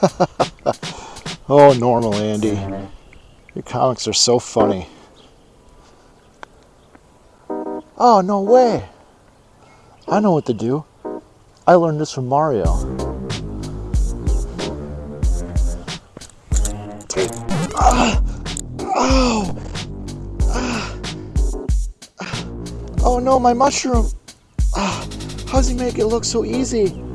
oh, normal, Andy. Your comics are so funny. Oh, no way. I know what to do. I learned this from Mario. Ah, ow. Oh no, my mushroom. Ah, how does he make it look so easy?